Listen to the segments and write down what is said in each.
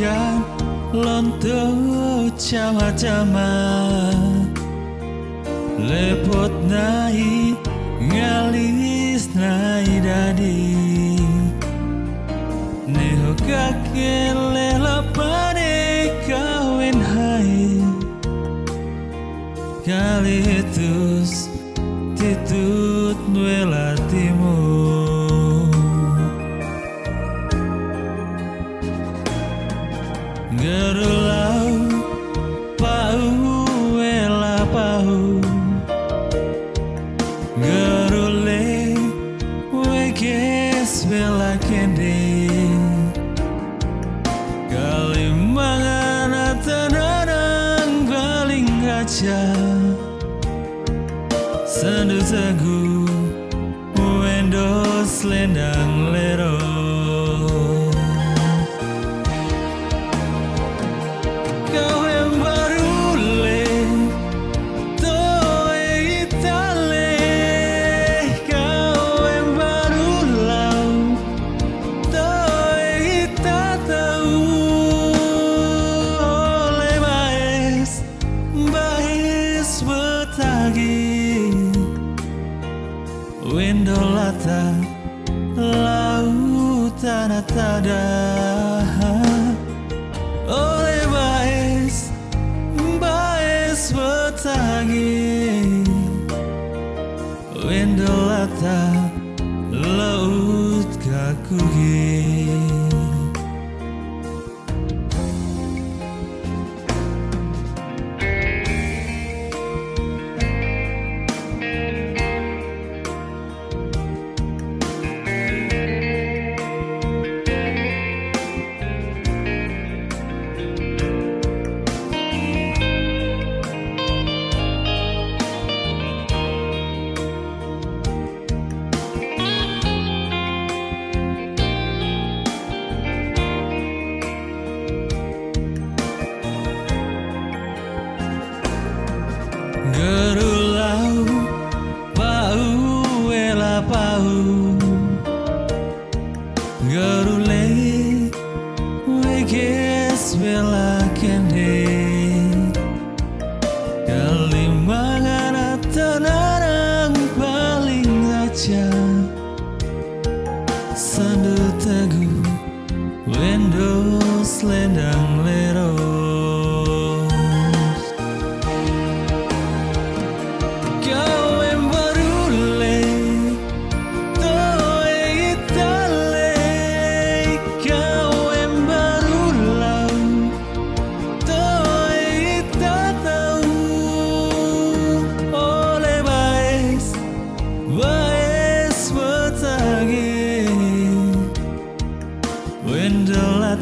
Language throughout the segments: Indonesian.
bagaikan lonto cama-cama lepot nai ngalis nai dadi. Neho kakek lela pade kawin hai. Kali tus titut nuela bela kende Kalimangan atanarang baling kaca Sandu sagu Wendos lendang lero Windolata Lautan tada Oleh baes Baes betagi Windolata Laut kakugi Gerulau pau ela pau. Gerule weges bela kende Kalimangan atanarang paling aja Sandu teguh Wendos lendang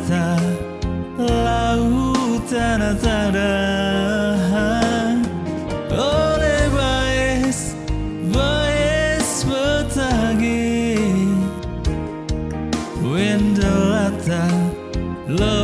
mata lautan antara Oleh baes, baes petagi Wendolata, lo